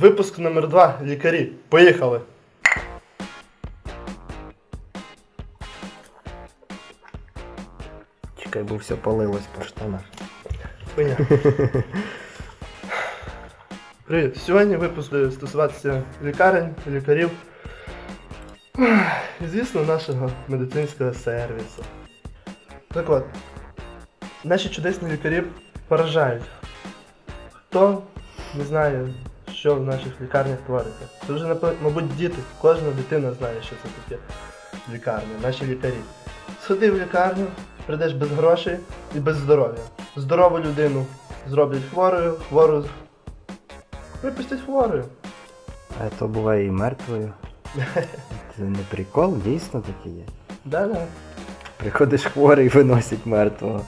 Випуск номер 2 Лікарі. Поїхали. Чекай, бо все палилось по штанах. Хуйня. Привіт. Сьогодні випуск буде стосуватися лікарень, лікарів. І, звісно, нашого медицинського сервісу. Так от, наші чудесні лікарі поражають. Хто не знає, що в наших лікарнях твориться. Це вже, мабуть, діти. Кожна дитина знає, що це таке лікарня, наші лікарі. Сходи в лікарню, прийдеш без грошей і без здоров'я. Здорову людину зроблять хворою, хвору випустять хворою. А то буває і мертвою. Це не прикол, дійсно таке є. Да-да. Приходиш хворий, виносять мертвого.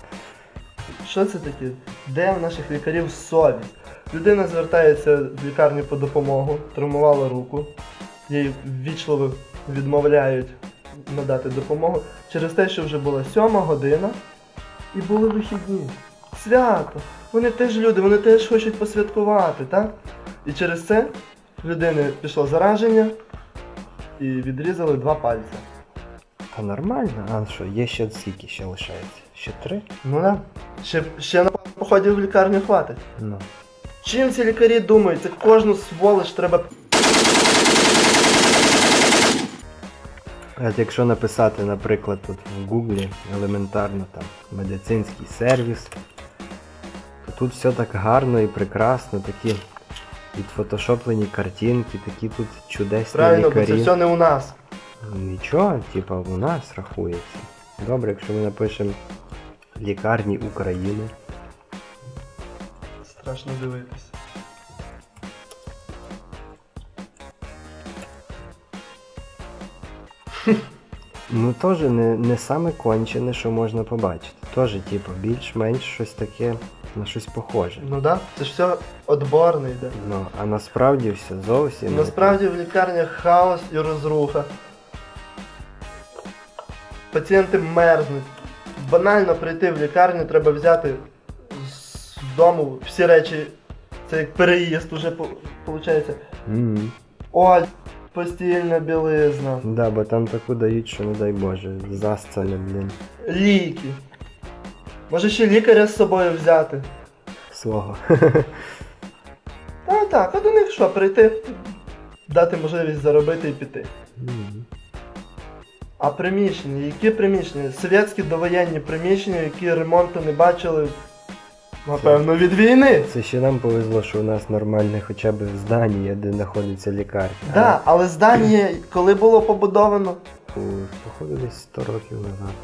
Що це таке? Де в наших лікарів совість? Людина звертається в лікарню по допомогу, травмувала руку, їй ввічливо відмовляють надати допомогу через те, що вже була сьома година і були вихідні. Свято! Вони теж люди, вони теж хочуть посвяткувати, так? І через це в людини пішло зараження і відрізали два пальці. Та нормально, а що, є ще скільки ще лишається? Ще три? Ну да. Ще, ще на поході в лікарню хватить. Ну. Чим ці лікарі думають? Це кожну сволоч треба. А От якщо написати, наприклад, тут в Гуглі елементарно там медицинський сервіс, то тут все так гарно і прекрасно, такі відфотошоплені картинки, такі тут чудесні Правильно, бо це все не у нас. Нічого, типа, у нас рахується. Добре, якщо ми напишемо лікарні України. Страшно дивитися. Ну теж не, не саме кончене, що можна побачити. Теж, типу, більш-менш щось таке на щось похоже. Ну да, це ж все отборне йде. Ну, а насправді все зовсім. Насправді в лікарнях хаос і розруха. Пацієнти мерзнуть. Банально прийти в лікарню треба взяти дому всі речі. Це як переїзд уже виходить. Мгм. Оль, постільна білизна, Да, бо там таку дають, що не дай Боже, засцане, блін, ліки. Може ще лікаря з собою взяти. свого. Та так, а до них що, прийти, дати можливість заробити і піти. Мгм. А приміщення, які приміщення? Совєтські довоєнні приміщення, які ремонту не бачили, напевно, від війни. Це ще нам повезло, що у нас нормальне хоча б здання, де знаходиться лікарня. Да, але здання, коли було побудовано? Походу десь 100 років назад.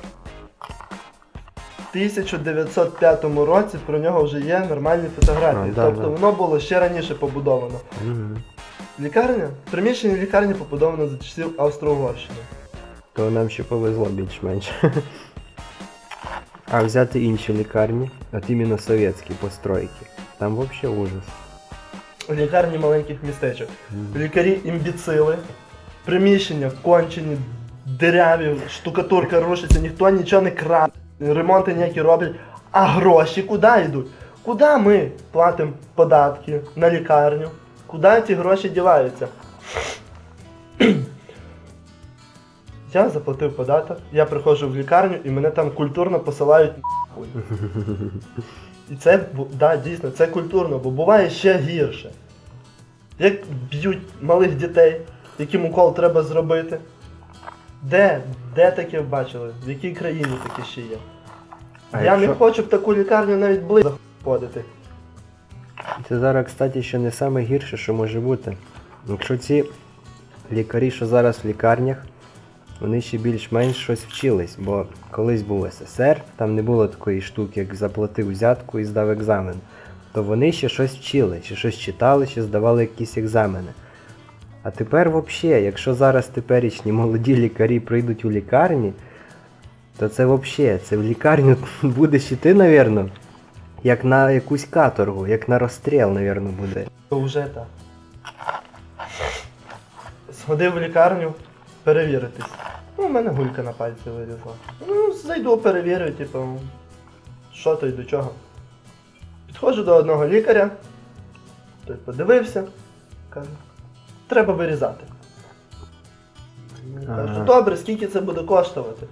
В 1905 році про нього вже є нормальні фотографії. А, да, тобто да. воно було ще раніше побудовано. Мгм. Лікарня? Приміщення лікарні побудовано за часів Австро-Угорщини. То нам ще повезло більш-менш. А взяти інші лікарні, от іменно совєтські постройки. Там взагалі ужас. Лікарні маленьких містечок. Лікарі імбіцили, приміщення кончені, диряві, штукатурка рушиться, ніхто нічого не краде, ремонти ніякі роблять. А гроші куди йдуть? Куди ми платимо податки на лікарню? Куди ці гроші діваються? Я заплатив податок, я приходжу в лікарню і мене там культурно посилають нахуй. І це, да, дійсно, це культурно, бо буває ще гірше. Як б'ють малих дітей, яким укол треба зробити. Де? Де таке бачили? В якій країні таке ще є? А Я якщо- не хочу в таку лікарню навіть близько ходити. Це зараз, кстати, ще не саме гірше, що може бути. Якщо ці лікарі, що зараз в лікарнях, вони ще більш-менш щось вчились, бо колись був СССР, там не було такої штуки, як заплатив взятку і здав екзамен. То вони ще щось вчили, ще щось читали, ще здавали якісь екзамени. А тепер взагалі, якщо зараз теперішні молоді лікарі прийдуть у лікарні, то це взагалі, це в лікарню будеш іти, напевно, як на якусь каторгу, як на розстріл, напевно, буде. Вже так. Сходив в лікарню перевіритись. Ну, у мене гулька на пальці вирізла. Ну, зайду, перевірю, типу, що то й до чого. Підходжу до одного лікаря, той подивився, Каже, треба вирізати. Я Кажу, добре, скільки це буде коштувати?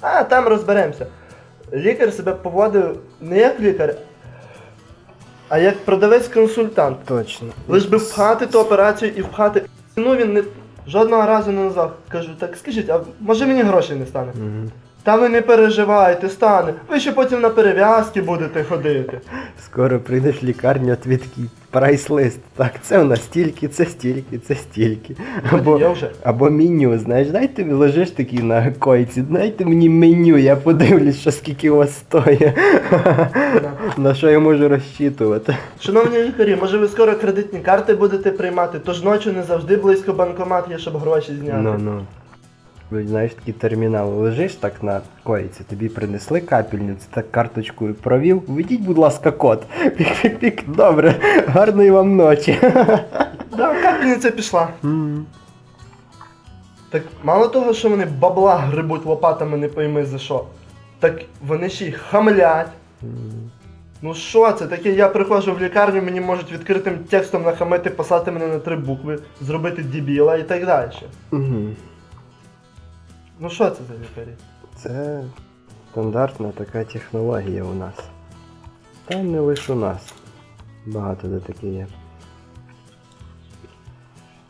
А, там розберемося. Лікар себе поводив не як лікар, а як продавець-консультант. Точно. Лиш би впхати ту операцію і впхати. Ну він не жодного разу не назвав. Кажу, так скажіть, а може мені грошей не стане? Мгм. Та ви не переживайте, стане. Ви ще потім на перев'язки будете ходити. Скоро прийдеш в лікарню, а такий прайс-лист. Так, це у нас стільки, це стільки, це стільки. Або, Я вже. або меню, знаєш, дайте мені лежиш такий на койці, дайте мені меню, я подивлюсь, що скільки у вас стоїть. На що я можу розчитувати. Шановні лікарі, може ви скоро кредитні карти будете приймати, тож ночі не завжди близько банкомат є, щоб гроші зняти. Ну ну. Знаєш, такий термінал лежиш так на койці, тобі принесли капельницю, так карточкою провів. Введіть, будь ласка, код. Пік-пік-пік, добре, гарної вам ночі. Да, капельниця пішла. М. Так мало того, що вони бабла грибуть лопатами, не пойми за що. Так вони ще й хамлять. Ну що це таке? Я приходжу в лікарню, мені можуть відкритим текстом нахамити, послати мене на три букви, зробити дебіла і так далі. Мгм. Ну що це за лікарі? Це стандартна така технологія у нас. Та не лише у нас. Багато де таке є.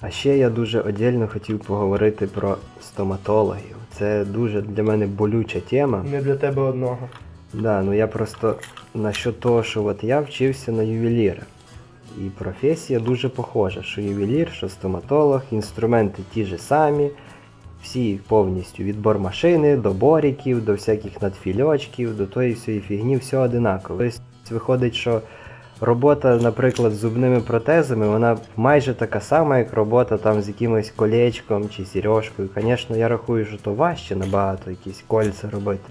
А ще я дуже одільно хотів поговорити про стоматологів. Це дуже для мене болюча тема. Не для тебе одного. Да, ну я просто насчет того, що от я вчився на ювеліра. І професія дуже похожа, що ювелір, що стоматолог, інструменти ті ж самі, всі повністю від бормашини до боріків, до всяких надфільочків, до тої всієї фігні, все одинаково. Тобто виходить, що робота, наприклад, з зубними протезами, вона майже така сама, як робота там з якимось колечком чи сережкою. Звісно, я рахую, що то важче набагато якісь кольця робити.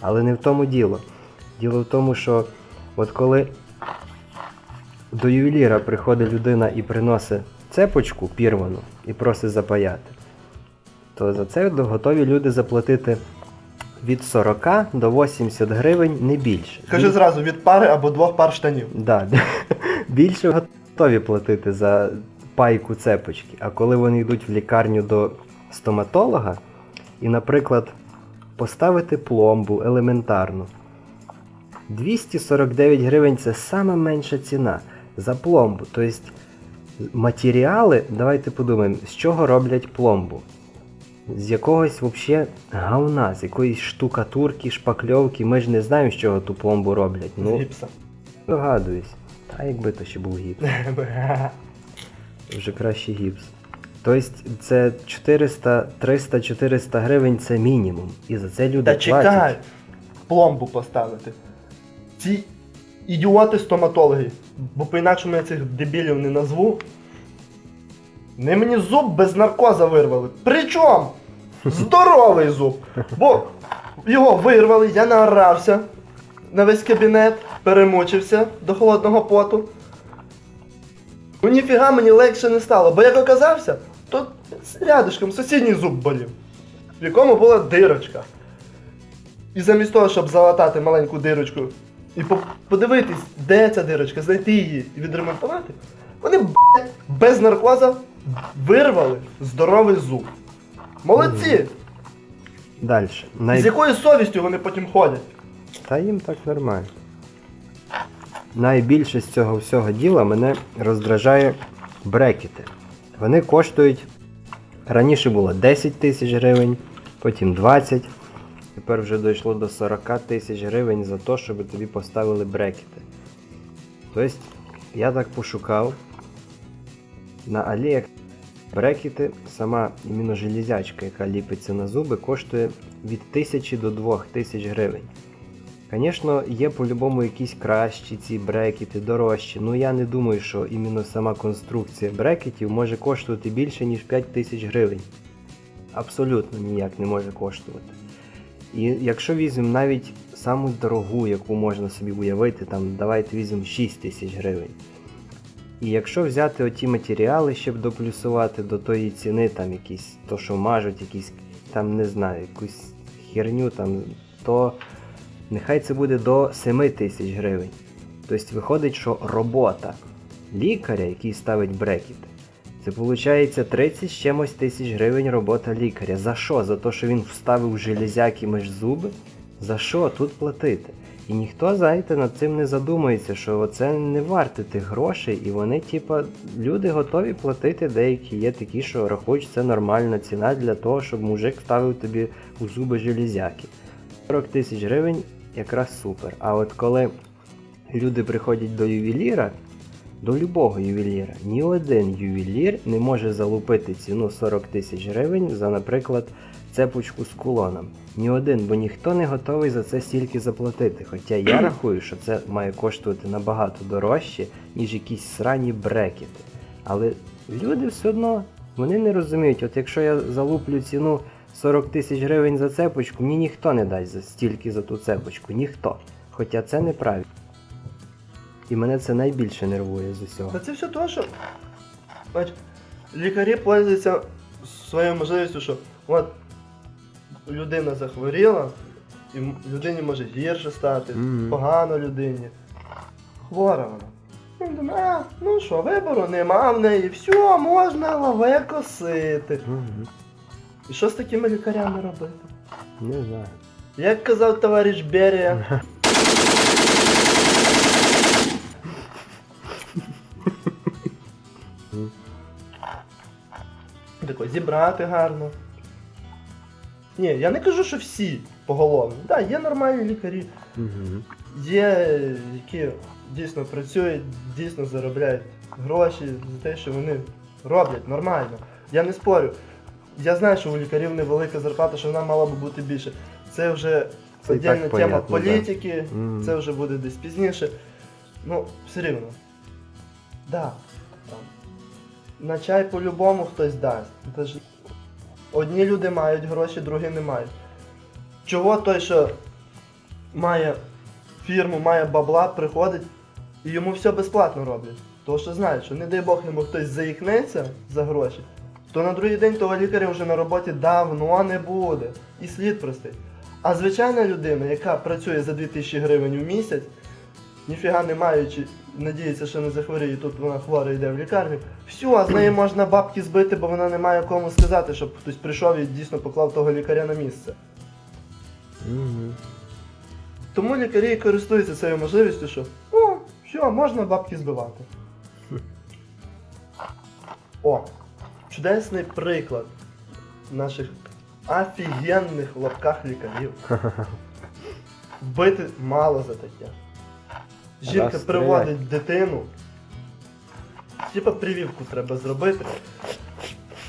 Але не в тому діло. Діло в тому, що от коли до ювеліра приходить людина і приносить цепочку пірвану і просить запаяти, то за це готові люди заплатити від 40 до 80 гривень не більше. Кажи зразу, від пари або двох пар штанів. Да, більше готові платити за пайку цепочки. А коли вони йдуть в лікарню до стоматолога і, наприклад, поставити пломбу елементарну. 249 гривень це сама менша ціна за пломбу. Тобто матеріали, давайте подумаємо, з чого роблять пломбу. З якогось взагалі говна, з якоїсь штукатурки, шпакльовки. Ми ж не знаємо, з чого ту пломбу роблять. З Ну, гіпса. Догадуюсь. Та якби то ще був гіпс. Вже краще гіпс. Тобто це 400, 300, 400 гривень це мінімум. І за це люди Та платять. чекай, пломбу поставити. Ці ідіоти стоматологи, бо по-інакшому я цих дебілів не назву. Не мені зуб без наркоза вирвали. Причому здоровий зуб. Бо його вирвали, я наорався на весь кабінет, перемучився до холодного поту. Ну ніфіга мені легше не стало, бо як оказався, то рядышком сусідній зуб болів, в якому була дирочка. І замість того, щоб залатати маленьку дирочку і по- подивитись, де ця дирочка, знайти її і відремонтувати, вони блядь, без наркоза вирвали здоровий зуб. Молодці! Далі. Най... з якою совістю вони потім ходять? Та їм так нормально. Найбільше з цього всього діла мене роздражає брекети. Вони коштують. Раніше було 10 тисяч гривень, потім 20. Тепер вже дійшло до 40 тисяч гривень за те, щоб тобі поставили брекети. Тобто, я так пошукав на Аліях брекети, сама іменно железячка, яка ліпиться на зуби, коштує від 1000 до 2000 гривень. Звісно, є по-любому якісь кращі ці брекети, дорожчі. Ну я не думаю, що іменно сама конструкція брекетів може коштувати більше, ніж 5 тисяч гривень. Абсолютно ніяк не може коштувати. І якщо візьмемо навіть саму дорогу, яку можна собі уявити, там давайте візьмемо 6 тисяч гривень. І якщо взяти оті матеріали, щоб доплюсувати до тої ціни, там якісь, то що мажуть, якісь, там не знаю, якусь херню, там, то нехай це буде до 7 тисяч гривень. Тобто виходить, що робота лікаря, який ставить брекети, Це виходить 30 з чимось тисяч гривень робота лікаря. За що? За те, що він вставив железяки між зуби? За що тут платити? І ніхто, знаєте, над цим не задумується, що це не варте тих грошей, і вони, типа, люди готові платити, деякі є такі, що рахують, це нормальна ціна для того, щоб мужик ставив тобі у зуби железяки. 40 тисяч гривень якраз супер. А от коли люди приходять до ювеліра, до любого ювеліра, ні один ювелір не може залупити ціну 40 тисяч гривень за, наприклад, цепочку з кулоном. Ні один, бо ніхто не готовий за це стільки заплатити. Хоча я рахую, що це має коштувати набагато дорожче, ніж якісь срані брекети. Але люди все одно вони не розуміють, от якщо я залуплю ціну 40 тисяч гривень за цепочку, мені ніхто не дасть за стільки за ту цепочку, ніхто. Хоча це неправильно. І мене це найбільше нервує з усього. Та це все то, що бач, лікарі пользуються своєю можливістю, що от людина захворіла, і людині може гірше стати, Мгм. погано людині. Хвора вона. Він думає, а, ну що, вибору нема в неї, все, можна лаве косити. Мгм. І що з такими лікарями робити? Не знаю. Як казав товариш Берія. Тако, зібрати гарно. Ні, я не кажу, що всі поголовно. Так, да, є нормальні лікарі, Мгм. є, які дійсно працюють, дійсно заробляють гроші за те, що вони роблять нормально. Я не спорю. Я знаю, що у лікарів невелика зарплата, що вона мала би бути більше. Це вже Це тема понятно, політики, Мгм. це вже буде десь пізніше. Ну, все рівно. Да. Там. На чай по-любому хтось дасть. Це ж... Одні люди мають гроші, другі не мають. Чого той, що має фірму, має бабла, приходить і йому все безплатно роблять. Тому що знають, що не дай Бог йому хтось заїкнеться за гроші, то на другий день того лікаря вже на роботі давно не буде. І слід простий. А звичайна людина, яка працює за 2000 гривень в місяць, ніфіга не маючи, надіється, що не захворіє, тут вона хвора йде в лікарню. Все, а з неї можна бабки збити, бо вона не має кому сказати, щоб хтось прийшов і дійсно поклав того лікаря на місце. Мгм. Тому лікарі і користуються цією можливістю, що о, все, можна бабки збивати. О, чудесний приклад наших офігенних в лапках лікарів. Вбити мало за таке. Жінка Раз приводить дитину. Типа прививку треба зробити.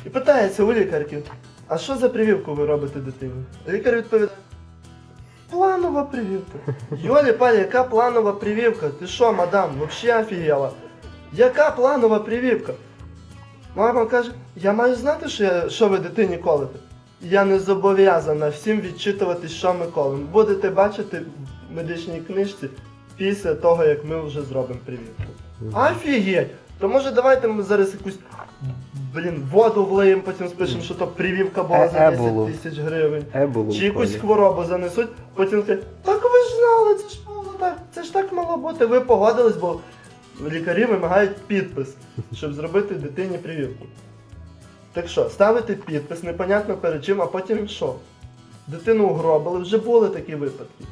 І питається у лікарки, а що за прививку ви робите дитині? Лікар відповідає. Планова прививка. Йолі палі, яка планова прививка? Ти що, мадам, вообще офігела? Яка планова прививка? Мама каже, я маю знати, що, я, що ви дитині колите. Я не зобов'язана всім відчитувати, що ми колимо. Будете бачити в медичній книжці після того, як ми вже зробимо прививку. Офігеть! То може давайте ми зараз якусь блін, воду влиємо, потім спишемо, що то прививка була за Е, 10 еболу. тисяч гривень. Еболу Чи якусь хворобу занесуть, потім кажуть, так ви ж знали, це ж мало так, це ж так мало бути. Ви погодились, бо лікарі вимагають підпис, щоб зробити дитині прививку. Так що, ставити підпис, непонятно перед чим, а потім що? Дитину угробили, вже були такі випадки.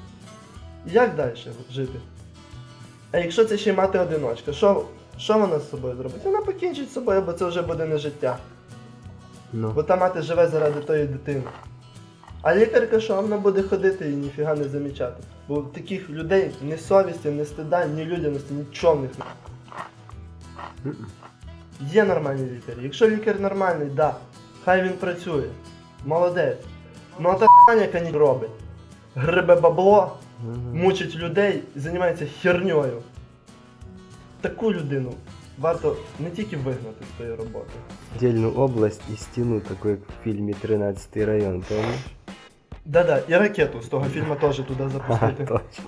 Як далі жити? А якщо це ще й мати одиночка, що, що вона з собою зробить? Вона покінчить з собою, бо це вже буде не життя. Бо Ну, та мати живе заради тої дитини. А лікарка що вона буде ходити і ніфіга не замічати. Бо таких людей ні совісті, ні стида, ні людяності, нічого в них немає. Є нормальні лікарі. Якщо лікар нормальний, да, хай він працює. Молодець. Ну а та яка ні робить. Грибе бабло. Мучить людей і займається херньою. Таку людину варто не тільки вигнати з тої роботи. Дільну область і стіну, таку як в фільмі 13 район, помниш? Да-да, і ракету з того фільму теж туди запустити. точно.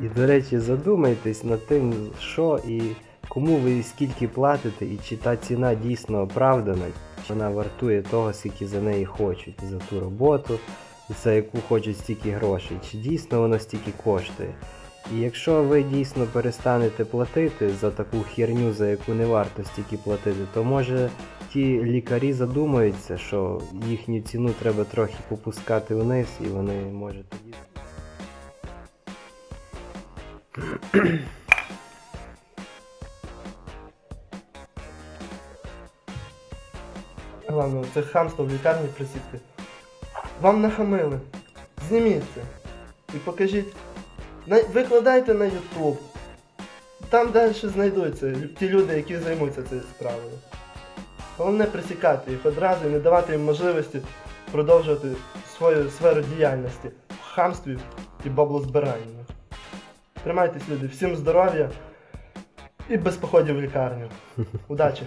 І до речі, задумайтесь над тим, що і кому ви скільки платите, і чи та ціна дійсно оправдана, чи вона вартує того, скільки за неї хочуть, за ту роботу, за яку хочуть стільки грошей, чи дійсно воно стільки коштує. І якщо ви дійсно перестанете платити за таку херню, за яку не варто стільки платити, то може ті лікарі задумаються, що їхню ціну треба трохи попускати вниз, і вони може тоді. Главное, це хамство в лікарні присідки. Вам нахамили. Зніміть це. І покажіть. Викладайте на YouTube. Там далі знайдуться ті люди, які займуться цією справою. Головне присікати їх одразу і не давати їм можливості продовжувати свою сферу діяльності в хамстві і баблозбиранні. Тримайтесь, люди, всім здоров'я і без походів в лікарню. Удачі!